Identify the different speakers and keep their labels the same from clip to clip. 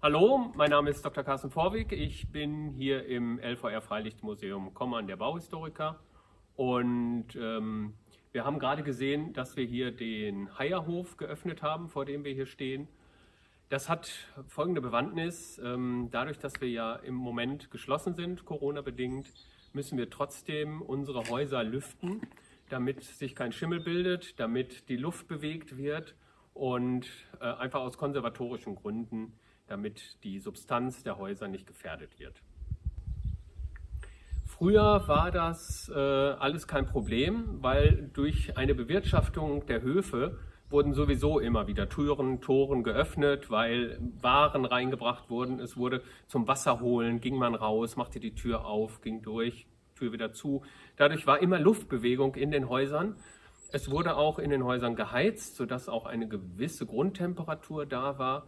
Speaker 1: Hallo, mein Name ist Dr. Carsten Vorwig. Ich bin hier im LVR Freilichtmuseum Kommern der Bauhistoriker und ähm, wir haben gerade gesehen, dass wir hier den Heierhof geöffnet haben, vor dem wir hier stehen. Das hat folgende Bewandtnis. Ähm, dadurch, dass wir ja im Moment geschlossen sind, Corona-bedingt, müssen wir trotzdem unsere Häuser lüften, damit sich kein Schimmel bildet, damit die Luft bewegt wird und äh, einfach aus konservatorischen Gründen, damit die Substanz der Häuser nicht gefährdet wird. Früher war das äh, alles kein Problem, weil durch eine Bewirtschaftung der Höfe wurden sowieso immer wieder Türen, Toren geöffnet, weil Waren reingebracht wurden. Es wurde zum Wasser holen, ging man raus, machte die Tür auf, ging durch, Tür wieder zu. Dadurch war immer Luftbewegung in den Häusern. Es wurde auch in den Häusern geheizt, sodass auch eine gewisse Grundtemperatur da war,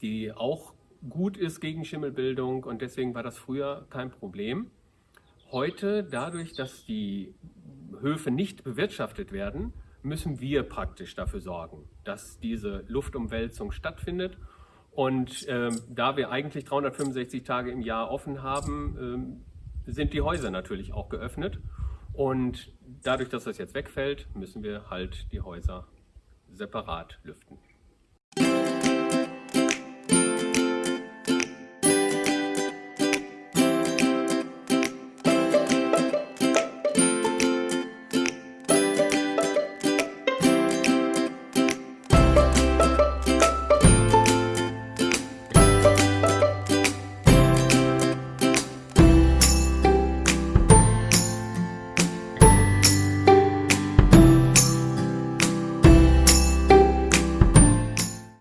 Speaker 1: die auch gut ist gegen Schimmelbildung und deswegen war das früher kein Problem. Heute, dadurch, dass die Höfe nicht bewirtschaftet werden, müssen wir praktisch dafür sorgen, dass diese Luftumwälzung stattfindet. Und ähm, da wir eigentlich 365 Tage im Jahr offen haben, ähm, sind die Häuser natürlich auch geöffnet. Und dadurch, dass das jetzt wegfällt, müssen wir halt die Häuser separat lüften.